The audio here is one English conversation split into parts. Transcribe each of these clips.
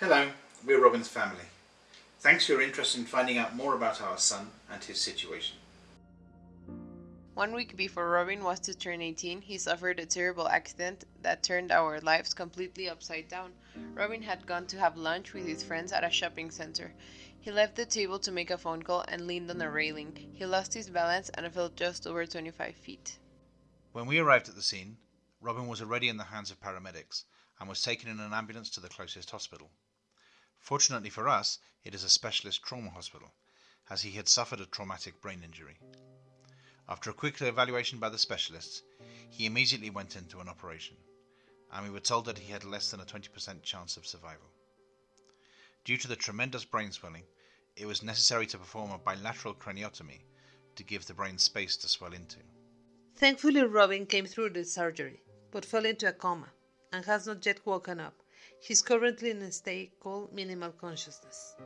Hello, we're Robin's family. Thanks for your interest in finding out more about our son and his situation. One week before Robin was to turn 18, he suffered a terrible accident that turned our lives completely upside down. Robin had gone to have lunch with his friends at a shopping center. He left the table to make a phone call and leaned on a railing. He lost his balance and fell just over 25 feet. When we arrived at the scene, Robin was already in the hands of paramedics and was taken in an ambulance to the closest hospital. Fortunately for us, it is a specialist trauma hospital, as he had suffered a traumatic brain injury. After a quick evaluation by the specialists, he immediately went into an operation, and we were told that he had less than a 20% chance of survival. Due to the tremendous brain swelling, it was necessary to perform a bilateral craniotomy to give the brain space to swell into. Thankfully, Robin came through the surgery, but fell into a coma and has not yet woken up. He's currently in a state called minimal consciousness.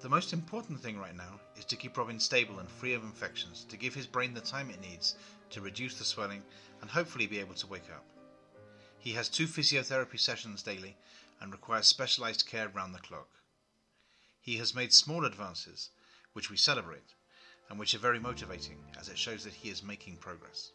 The most important thing right now is to keep Robin stable and free of infections to give his brain the time it needs to reduce the swelling and hopefully be able to wake up. He has two physiotherapy sessions daily and requires specialized care round the clock. He has made small advances, which we celebrate, and which are very motivating as it shows that he is making progress.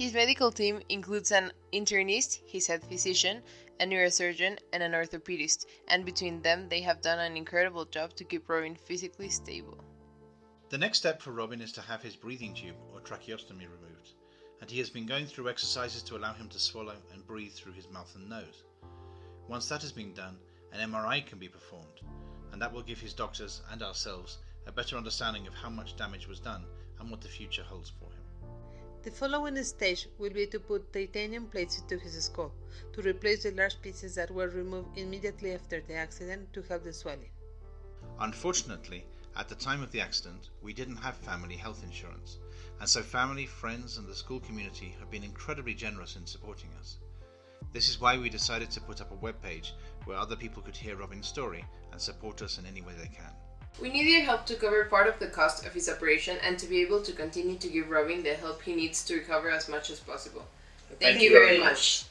His medical team includes an internist, his head physician, a neurosurgeon, and an orthopedist, and between them they have done an incredible job to keep Robin physically stable. The next step for Robin is to have his breathing tube or tracheostomy removed, and he has been going through exercises to allow him to swallow and breathe through his mouth and nose. Once that has been done, an MRI can be performed, and that will give his doctors and ourselves a better understanding of how much damage was done and what the future holds for him. The following stage will be to put titanium plates into his skull to replace the large pieces that were removed immediately after the accident to help the swelling. Unfortunately, at the time of the accident, we didn't have family health insurance, and so family, friends, and the school community have been incredibly generous in supporting us. This is why we decided to put up a webpage where other people could hear Robin's story and support us in any way they can. We need your help to cover part of the cost of his operation and to be able to continue to give Robin the help he needs to recover as much as possible. Thank, Thank you very much. much.